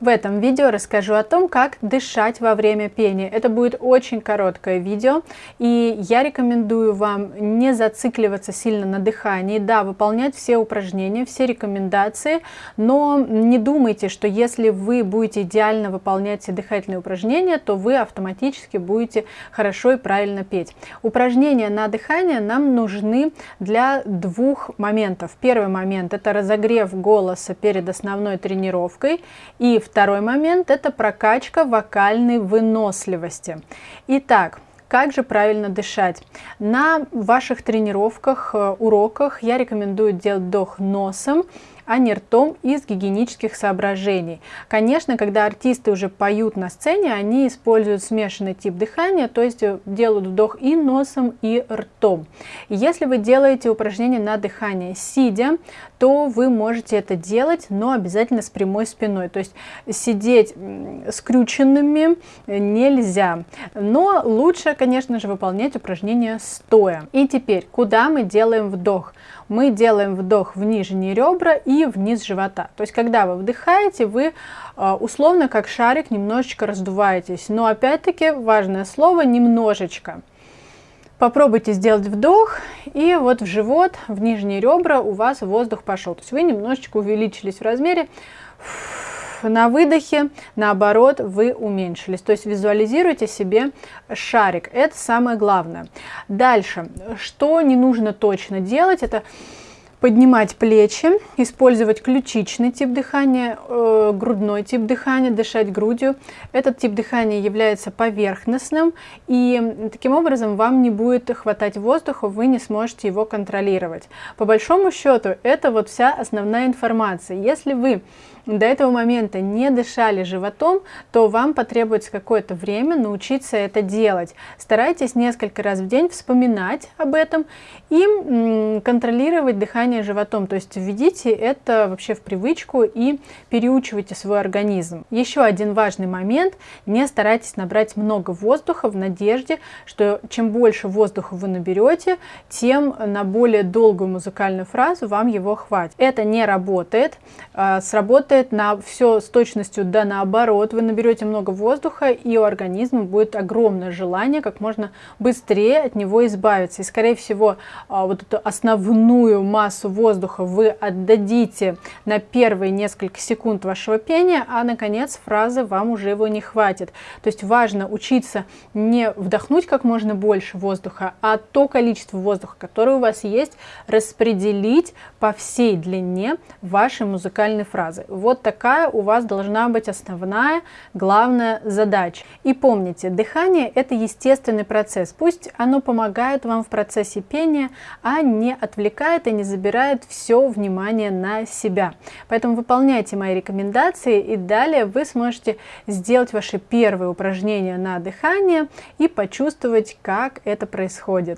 В этом видео расскажу о том, как дышать во время пения. Это будет очень короткое видео, и я рекомендую вам не зацикливаться сильно на дыхании. Да, выполнять все упражнения, все рекомендации, но не думайте, что если вы будете идеально выполнять все дыхательные упражнения, то вы автоматически будете хорошо и правильно петь. Упражнения на дыхание нам нужны для двух моментов. Первый момент – это разогрев голоса перед основной тренировкой, и Второй момент – это прокачка вокальной выносливости. Итак, как же правильно дышать? На ваших тренировках, э, уроках я рекомендую делать вдох носом, а не ртом из гигиенических соображений. Конечно, когда артисты уже поют на сцене, они используют смешанный тип дыхания, то есть э, делают вдох и носом, и ртом. Если вы делаете упражнение на дыхание сидя, то вы можете это делать, но обязательно с прямой спиной. То есть сидеть скрюченными нельзя. Но лучше, конечно же, выполнять упражнение стоя. И теперь, куда мы делаем вдох? Мы делаем вдох в нижние ребра и вниз живота. То есть, когда вы вдыхаете, вы а, условно как шарик немножечко раздуваетесь. Но опять-таки важное слово немножечко. Попробуйте сделать вдох, и вот в живот, в нижние ребра у вас воздух пошел. То есть вы немножечко увеличились в размере. На выдохе, наоборот, вы уменьшились. То есть визуализируйте себе шарик. Это самое главное. Дальше, что не нужно точно делать, это поднимать плечи, использовать ключичный тип дыхания, э, грудной тип дыхания, дышать грудью. Этот тип дыхания является поверхностным, и таким образом вам не будет хватать воздуха, вы не сможете его контролировать. По большому счету, это вот вся основная информация. Если вы до этого момента не дышали животом, то вам потребуется какое-то время научиться это делать. Старайтесь несколько раз в день вспоминать об этом и контролировать дыхание животом. То есть введите это вообще в привычку и переучивайте свой организм. Еще один важный момент. Не старайтесь набрать много воздуха в надежде, что чем больше воздуха вы наберете, тем на более долгую музыкальную фразу вам его хватит. Это не работает. А, сработает работает на все с точностью да наоборот. Вы наберете много воздуха, и у организма будет огромное желание как можно быстрее от него избавиться. И, скорее всего, а, вот эту основную массу воздуха вы отдадите на первые несколько секунд вашего пения, а, наконец, фразы вам уже его не хватит. То есть важно учиться не вдохнуть как можно больше воздуха, а то количество воздуха, которое у вас есть, распределить по всей длине вашей музыкальной фразы. Вот такая у вас должна быть основная, главная задача. И помните, дыхание это естественный процесс. Пусть оно помогает вам в процессе пения, а не отвлекает и не забирает все внимание на себя. Поэтому выполняйте мои рекомендации и далее вы сможете сделать ваши первые упражнения на дыхание и почувствовать, как это происходит.